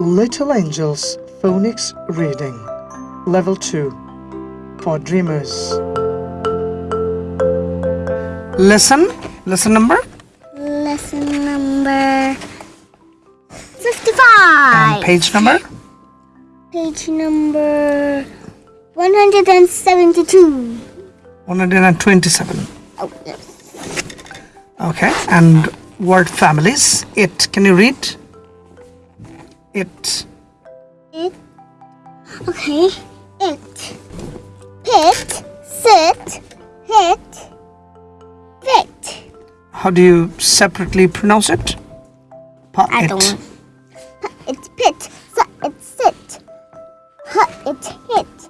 Little Angels Phonics Reading Level 2 for Dreamers. Lesson, lesson number Lesson number 55. and page number. Page number 172. 127. Oh, yes. Okay, and word families. It. Can you read? It. It. Okay. It. Pit. Sit. Hit. Fit. How do you separately pronounce it? Pa- I it. don't. It's pit. So it sit. Huh, it hit.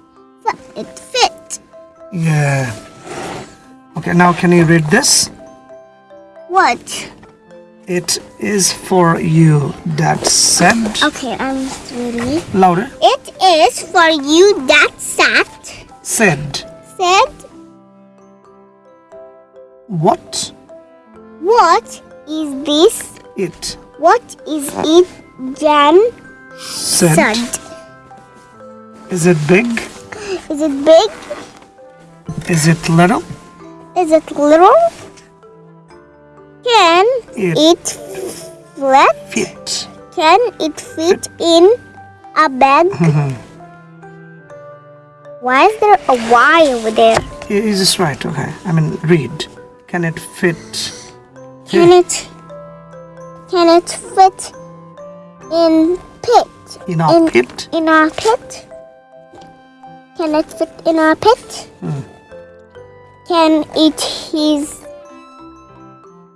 So it fit. Yeah. Okay, now can you read this? What? It is for you, that said. Okay, I'm ready. Louder. It is for you that sat, Said. said, What? What is this? It What is it? Jan said. said. Is it big? Is it big? Is it little? Is it little? It flat? fit. Can it fit in a bag? Mm-hmm. Why is there a Y over there? Is this right? Okay. I mean, read. Can it fit? Can it can it fit in pit? In our in, pit? In our pit? Can it fit in our pit? Hmm. Can it his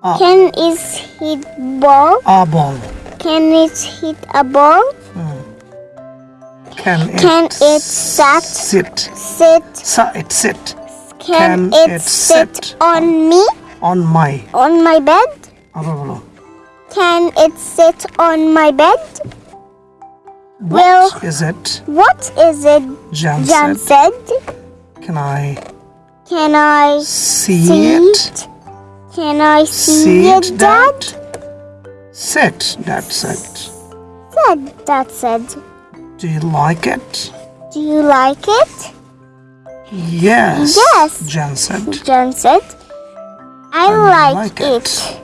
Ah. can it hit ball? Our ball. Can it hit a ball? Can it, Can it sat sit? sit? It sit Can, Can it, it sit, sit on me? on my. On my bed? Can it sit on my bed? What Well- is it? What is it? Jan, Jan said. said. Can I Can I see, see it? it? Can I see, it, it, Dad? Sit, Dad said. Said Dad said. Do you like it? Do you like it? Yes. Yes. Jan said. Jan said. I like, like it. it.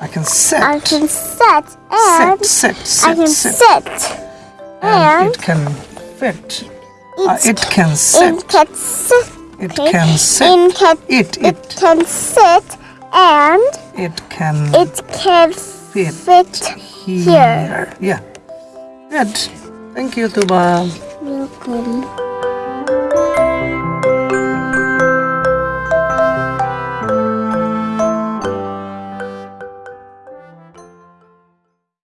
I can sit. I can sit and sit, sit, I can sit, sit. sit. And, it can fit. it, Uh, it can sit. it can sit. It can sit. It, it it, can sit and it can it can fit, fit here. Yeah. Good. Thank you, Tuba. Welcome.